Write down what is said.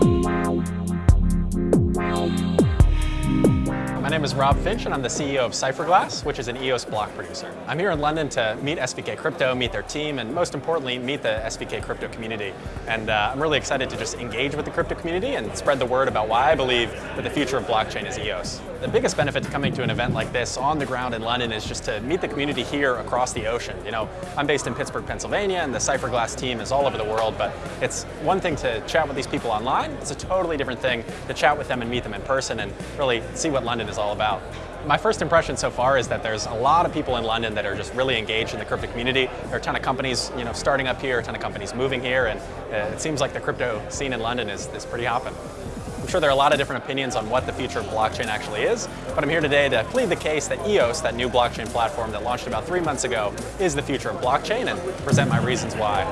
My name is Rob Finch and I'm the CEO of Cypherglass, which is an EOS block producer. I'm here in London to meet SVK Crypto, meet their team, and most importantly, meet the SVK Crypto community. And uh, I'm really excited to just engage with the crypto community and spread the word about why I believe that the future of blockchain is EOS. The biggest benefit to coming to an event like this on the ground in London is just to meet the community here across the ocean. You know, I'm based in Pittsburgh, Pennsylvania, and the Cypherglass team is all over the world, but it's one thing to chat with these people online, it's a totally different thing to chat with them and meet them in person and really see what London is all about. My first impression so far is that there's a lot of people in London that are just really engaged in the crypto community. There are a ton of companies you know, starting up here, a ton of companies moving here, and uh, it seems like the crypto scene in London is, is pretty hopping. I'm sure there are a lot of different opinions on what the future of blockchain actually is, but I'm here today to plead the case that EOS, that new blockchain platform that launched about three months ago, is the future of blockchain and present my reasons why.